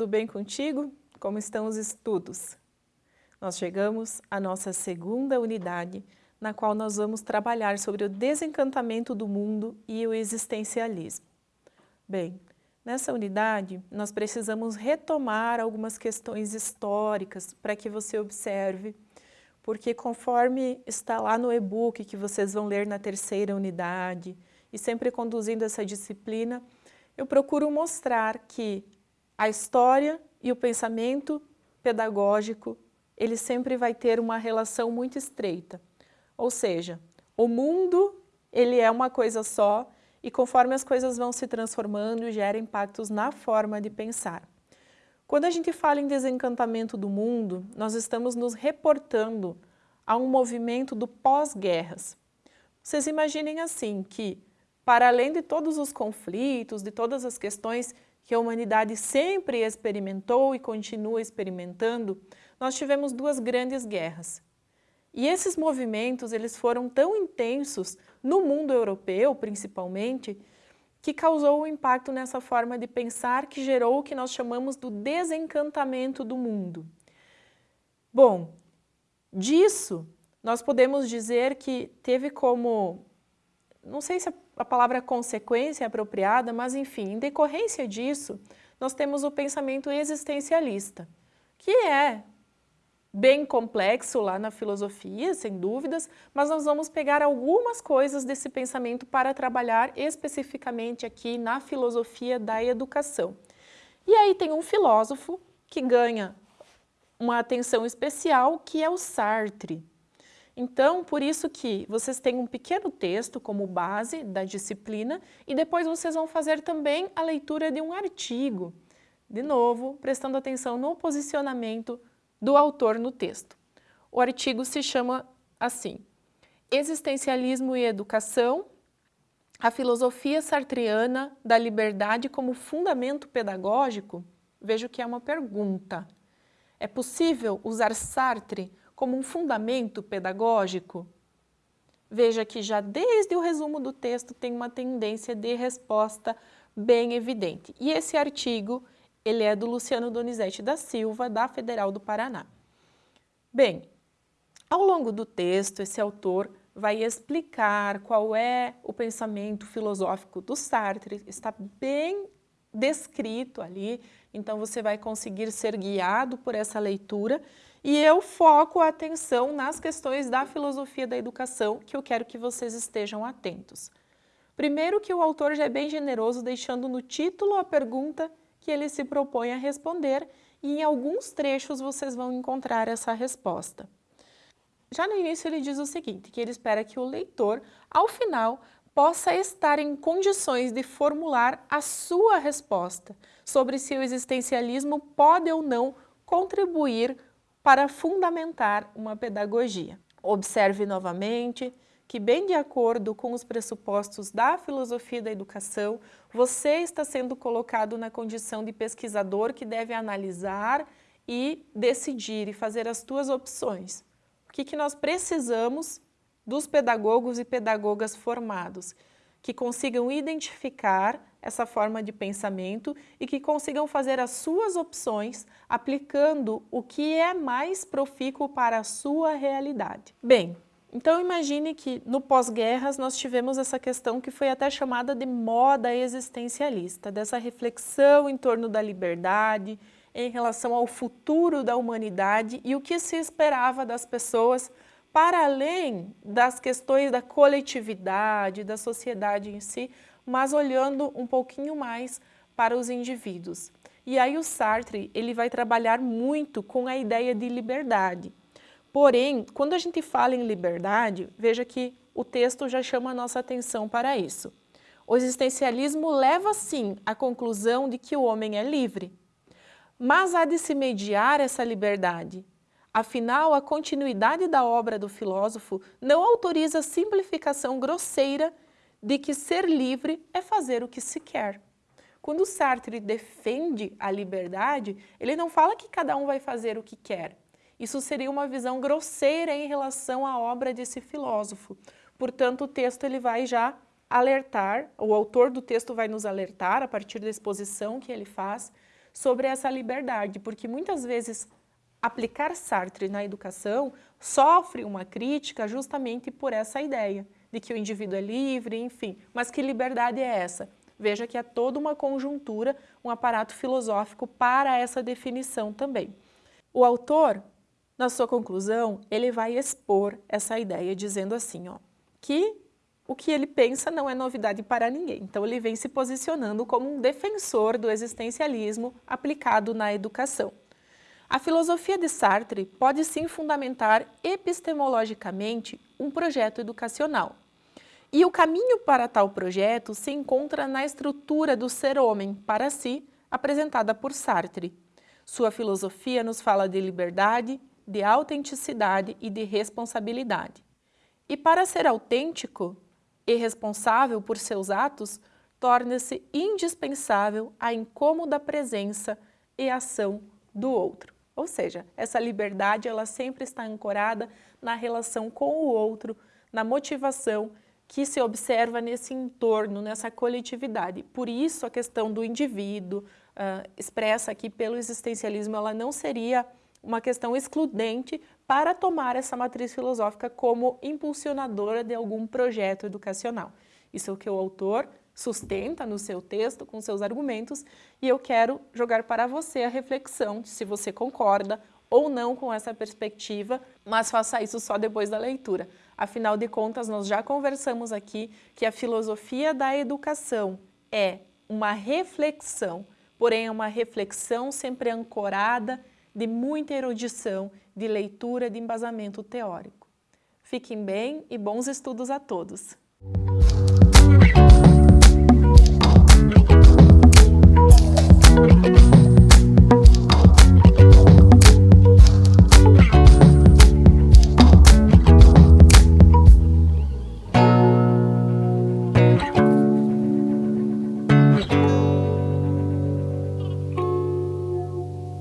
tudo bem contigo? Como estão os estudos? Nós chegamos à nossa segunda unidade, na qual nós vamos trabalhar sobre o desencantamento do mundo e o existencialismo. Bem, nessa unidade nós precisamos retomar algumas questões históricas para que você observe, porque conforme está lá no e-book que vocês vão ler na terceira unidade, e sempre conduzindo essa disciplina, eu procuro mostrar que a história e o pensamento pedagógico, ele sempre vai ter uma relação muito estreita. Ou seja, o mundo, ele é uma coisa só e conforme as coisas vão se transformando, gera impactos na forma de pensar. Quando a gente fala em desencantamento do mundo, nós estamos nos reportando a um movimento do pós-guerras. Vocês imaginem assim, que para além de todos os conflitos, de todas as questões que a humanidade sempre experimentou e continua experimentando, nós tivemos duas grandes guerras. E esses movimentos eles foram tão intensos, no mundo europeu principalmente, que causou um impacto nessa forma de pensar que gerou o que nós chamamos do desencantamento do mundo. Bom, disso nós podemos dizer que teve como, não sei se a a palavra consequência é apropriada, mas enfim, em decorrência disso, nós temos o pensamento existencialista, que é bem complexo lá na filosofia, sem dúvidas, mas nós vamos pegar algumas coisas desse pensamento para trabalhar especificamente aqui na filosofia da educação. E aí tem um filósofo que ganha uma atenção especial, que é o Sartre. Então, por isso que vocês têm um pequeno texto como base da disciplina e depois vocês vão fazer também a leitura de um artigo, de novo, prestando atenção no posicionamento do autor no texto. O artigo se chama assim, Existencialismo e Educação, a filosofia sartreana da liberdade como fundamento pedagógico? Vejo que é uma pergunta. É possível usar Sartre como um fundamento pedagógico? Veja que já desde o resumo do texto tem uma tendência de resposta bem evidente. E esse artigo, ele é do Luciano Donizete da Silva, da Federal do Paraná. Bem, ao longo do texto, esse autor vai explicar qual é o pensamento filosófico do Sartre, está bem descrito ali, então você vai conseguir ser guiado por essa leitura e eu foco a atenção nas questões da filosofia da educação que eu quero que vocês estejam atentos. Primeiro que o autor já é bem generoso deixando no título a pergunta que ele se propõe a responder e em alguns trechos vocês vão encontrar essa resposta. Já no início ele diz o seguinte, que ele espera que o leitor, ao final, possa estar em condições de formular a sua resposta sobre se o existencialismo pode ou não contribuir para fundamentar uma pedagogia. Observe novamente que, bem de acordo com os pressupostos da filosofia da educação, você está sendo colocado na condição de pesquisador que deve analisar e decidir e fazer as suas opções. O que, que nós precisamos dos pedagogos e pedagogas formados? Que consigam identificar essa forma de pensamento e que consigam fazer as suas opções aplicando o que é mais profícuo para a sua realidade. Bem, então imagine que no pós-guerras nós tivemos essa questão que foi até chamada de moda existencialista, dessa reflexão em torno da liberdade, em relação ao futuro da humanidade e o que se esperava das pessoas para além das questões da coletividade, da sociedade em si, mas olhando um pouquinho mais para os indivíduos. E aí o Sartre ele vai trabalhar muito com a ideia de liberdade. Porém, quando a gente fala em liberdade, veja que o texto já chama a nossa atenção para isso. O existencialismo leva sim à conclusão de que o homem é livre, mas há de se mediar essa liberdade. Afinal, a continuidade da obra do filósofo não autoriza a simplificação grosseira de que ser livre é fazer o que se quer. Quando Sartre defende a liberdade, ele não fala que cada um vai fazer o que quer. Isso seria uma visão grosseira em relação à obra desse filósofo. Portanto, o texto ele vai já alertar, o autor do texto vai nos alertar, a partir da exposição que ele faz, sobre essa liberdade, porque muitas vezes aplicar Sartre na educação sofre uma crítica justamente por essa ideia de que o indivíduo é livre, enfim. Mas que liberdade é essa? Veja que há toda uma conjuntura, um aparato filosófico para essa definição também. O autor, na sua conclusão, ele vai expor essa ideia dizendo assim, ó, que o que ele pensa não é novidade para ninguém. Então ele vem se posicionando como um defensor do existencialismo aplicado na educação. A filosofia de Sartre pode sim fundamentar epistemologicamente um projeto educacional. E o caminho para tal projeto se encontra na estrutura do ser-homem para si, apresentada por Sartre. Sua filosofia nos fala de liberdade, de autenticidade e de responsabilidade. E para ser autêntico e responsável por seus atos, torna-se indispensável a incômoda presença e ação do outro. Ou seja, essa liberdade ela sempre está ancorada na relação com o outro, na motivação que se observa nesse entorno, nessa coletividade. Por isso a questão do indivíduo, uh, expressa aqui pelo existencialismo, ela não seria uma questão excludente para tomar essa matriz filosófica como impulsionadora de algum projeto educacional. Isso é o que o autor sustenta no seu texto, com seus argumentos, e eu quero jogar para você a reflexão de se você concorda ou não com essa perspectiva, mas faça isso só depois da leitura. Afinal de contas, nós já conversamos aqui que a filosofia da educação é uma reflexão, porém é uma reflexão sempre ancorada de muita erudição, de leitura, de embasamento teórico. Fiquem bem e bons estudos a todos!